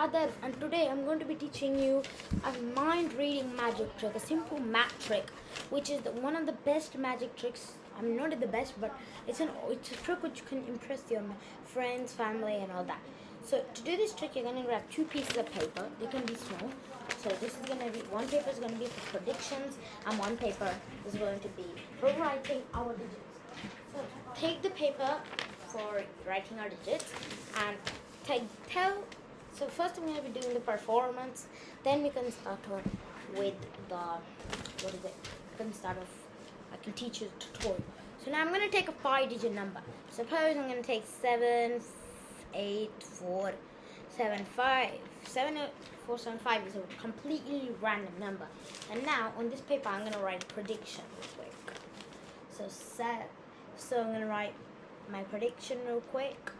And today I'm going to be teaching you a mind reading magic trick, a simple math trick, which is the, one of the best magic tricks. I'm not the best, but it's an it's a trick which can impress your friends, family, and all that. So to do this trick, you're going to grab two pieces of paper. They can be small. So this is going to be one paper is going to be for predictions, and one paper is going to be for writing our digits. So take the paper for writing our digits and take tell so first I'm going to be doing the performance. Then we can start on with the what is it? We can start off. I can teach you the tutorial. So now I'm going to take a five-digit number. Suppose I'm going to take seven, eight, four, seven, five. Seven, eight, four, seven, five is a completely random number. And now on this paper I'm going to write prediction real quick. So set. So I'm going to write my prediction real quick.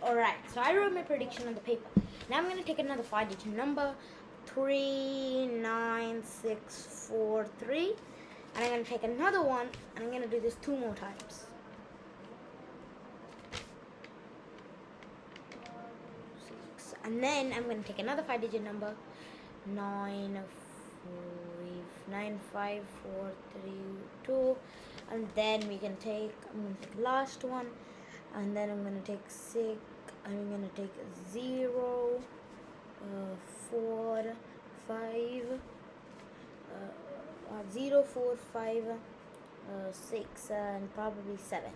Alright, so I wrote my prediction on the paper. Now I'm going to take another five digit number 39643 and I'm going to take another one and I'm going to do this two more times. Six. And then I'm going to take another five digit number 95432 and then we can take I'm to take last one and then I'm gonna take six I'm gonna take zero uh, four five uh, uh, zero four five uh, six and probably seven.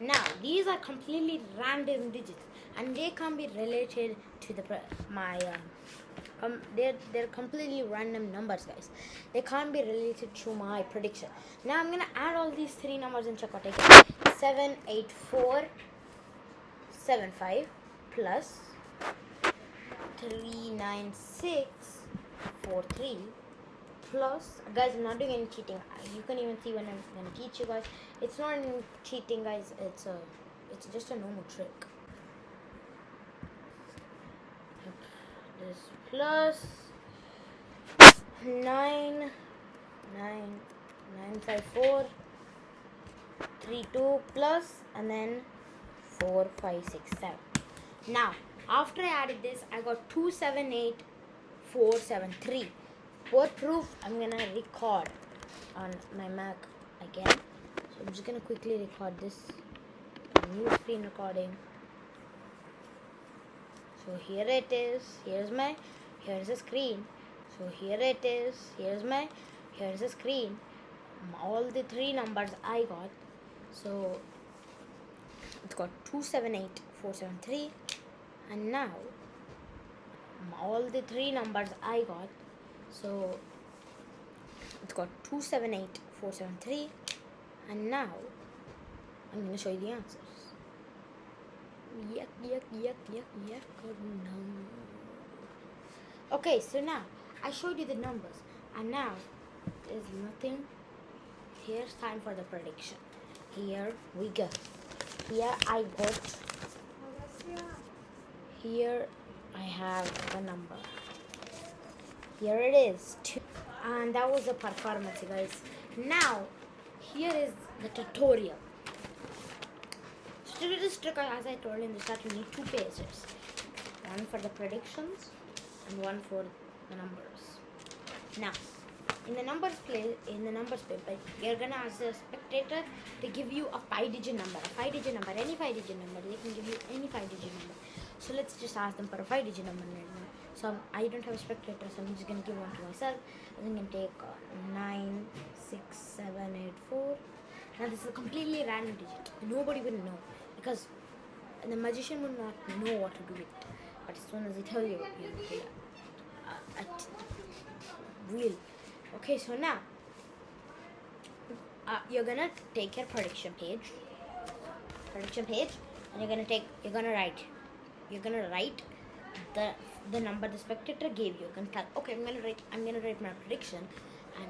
Now these are completely random digits and they can be related to the my um, they're they're completely random numbers guys. They can't be related to my prediction. Now i'm gonna add all these three numbers and check out again 7 8 4 seven five plus three nine six four three plus guys I'm not doing any cheating. You can even see when I'm gonna teach you guys. It's not any cheating guys. It's a it's just a normal trick. This plus nine nine nine five four three two plus and then 4, 5, 6, 7. Now, after I added this, I got 2, 7, 8, 4, 7, 3. For proof, I'm to record on my Mac again. So I'm just to quickly record this new screen recording. So here it is. Here's my, here's the screen. So here it is. Here's my, here's the screen. All the three numbers I got. So it's got 278473 and now all the three numbers I got so it's got 278473 and now I'm to show you the answers. Yuck yuck yuck yuck yuck okay so now I showed you the numbers. And now there's nothing. Here's time for the prediction. Here we go here I got here I have the number. Here it is two. and that was the performance guys. Now here is the tutorial. So to do this trick as I told in the start you need two pages. One for the predictions and one for the numbers. Now in the numbers play in the numbers paper you're gonna ask the spectator to give you a five digit number a five digit number any five digit number they can give you any five digit number. So let's just ask them for a five digit number right now. So i don't have a spectator so i'm just gonna give one to myself. I'm gonna take uh, nine six seven eight four. Now this is a completely random digit. Nobody will know because the magician will not know what to do with it. But as soon as I tell you, you will uh, real okay so now uh, you're gonna take your prediction page prediction page and you're gonna take you're gonna write you're gonna write the the number the spectator gave you. you can tell okay i'm gonna write i'm gonna write my prediction and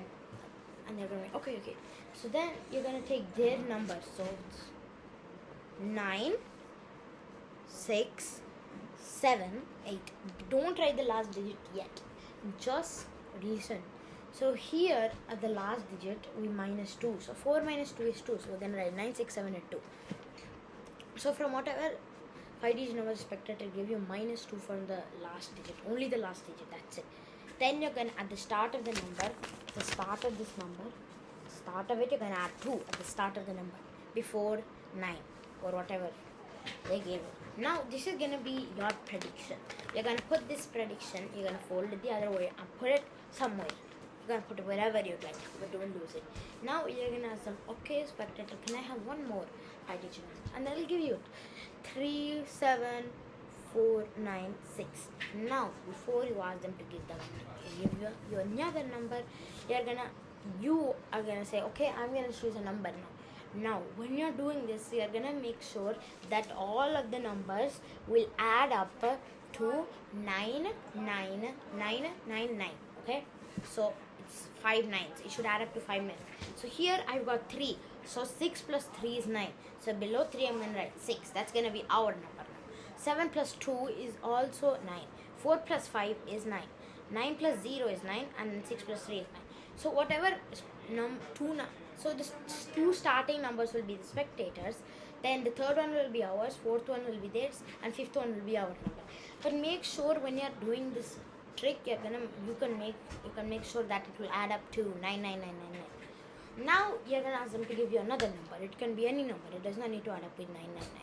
and they're gonna okay okay. So then you're gonna take their number. So it's nine six seven eight. Don't write the last digit yet. Just listen so here at the last digit we minus 2. So 4 minus 2 is 2. So we're going to write 9, 6, 7, 8, 2. so from whatever five digit number expected to give you minus two from the last digit only the last digit that's it then you're gonna at the start of the number the start of this number start of it you're gonna add two at the start of the number before nine or whatever they gave you now this is gonna be your prediction you're gonna put this prediction you're gonna fold it the other way and put it somewhere you're gonna put it wherever you'd like but don't lose it. Now you're gonna ask them okay spectator. Can i have one more? Number and they'll give you three seven four nine six. Now before you ask them to give the give you, you another number you're gonna you are gonna say okay i'm gonna choose a number now. Now when you're doing this you're gonna make sure that all of the numbers will add up to 9 9 9 9 9 okay? So five nines. It should add up to five five nines so here i've got three. So 6 plus 3 is 9 so below 3 i'm gonna write 6 that's gonna be our number now. 7 plus 2 is also 9 4 plus 5 is 9 9 plus 0 is 9 and 6 plus 3 is 9 so whatever num two num so the two starting numbers will be the spectators. Then the third one will be ours fourth one will be theirs and fifth one will be our number. But make sure when you're doing this trick you're gonna you can make you can make sure that it will add up to 99999 now you're gonna ask them to give you another number. It can be any number. It does not need to add up with 999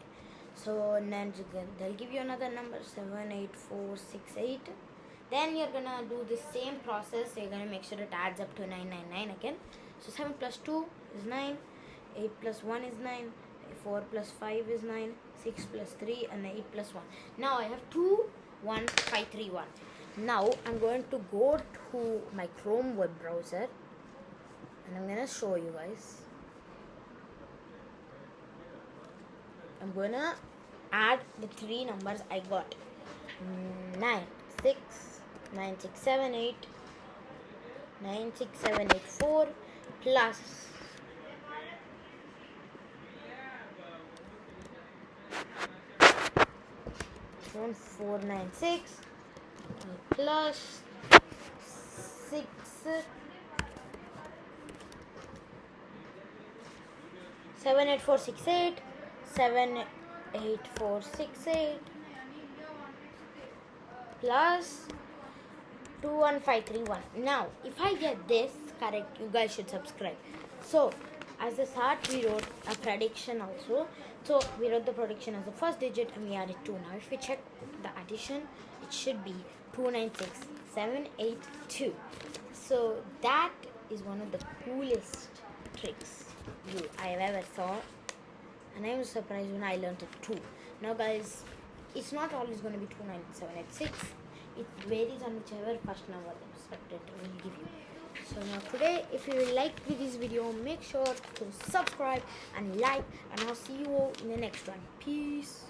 so then they'll give you another number 78468 then you're gonna do the same process. You're gonna make sure it adds up to 999 again. So 7 plus 2 is 9 8 plus 1 is 9 4 plus 5 is 9 6 plus 3 and 8 plus 1 now i have 2 1 5 3 1 now i'm going to go to my chrome web browser and i'm gonna show you guys. I'm gonna add the three numbers i got. Mm, 9 6 9 6 7 8 9 6 7 8 4 plus one four nine six plus six. Seven eight four six eight. Seven eight four six eight. Plus 21531 now if i get this correct you guys should subscribe. So as a start we wrote a prediction also so we wrote the prediction as the first digit and we added 2 now if we check the addition it should be 296782 so that is one of the coolest tricks you i have ever saw and I was surprised when I learned it too. Now, guys, it's not always going to be 29786. It varies on whichever first number the spectator will give you. So now today, if you like this video, make sure to subscribe and like, and I'll see you all in the next one. Peace.